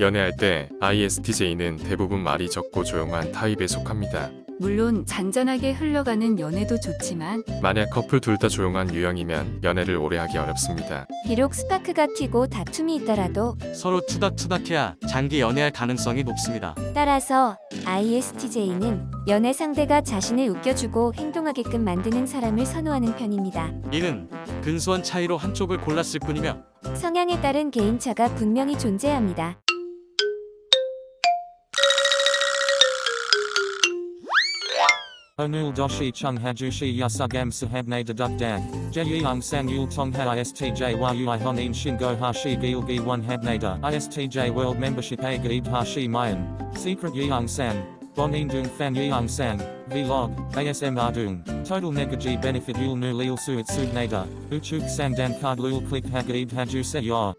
연애할 때 ISTJ는 대부분 말이 적고 조용한 타입에 속합니다. 물론 잔잔하게 흘러가는 연애도 좋지만 만약 커플 둘 다 조용한 유형이면 연애를 오래 하기 어렵습니다. 비록 스파크가 튀고 다툼이 있더라도 서로 투닥투닥해야 장기 연애할 가능성이 높습니다. 따라서 ISTJ는 연애 상대가 자신을 웃겨주고 행동하게끔 만드는 사람을 선호하는 편입니다. 이는 근소한 차이로 한쪽을 골랐을 뿐이며 성향에 따른 개인차가 분명히 존재합니다. Onul doshi chung hajushi yasugam sahabne deduk dag. Jeyung sang yul tong ha istj yui honin shingo hashi gilgi one habnada. Istj world membership a gaib hashi mayan. Secret yeung sang. Bonin dung fan yeung sang. Vlog. ASM ardung. Total negaji benefit yul nu lil suit subnada. Uchuk sang dan card lul click ha gaib haju se yor.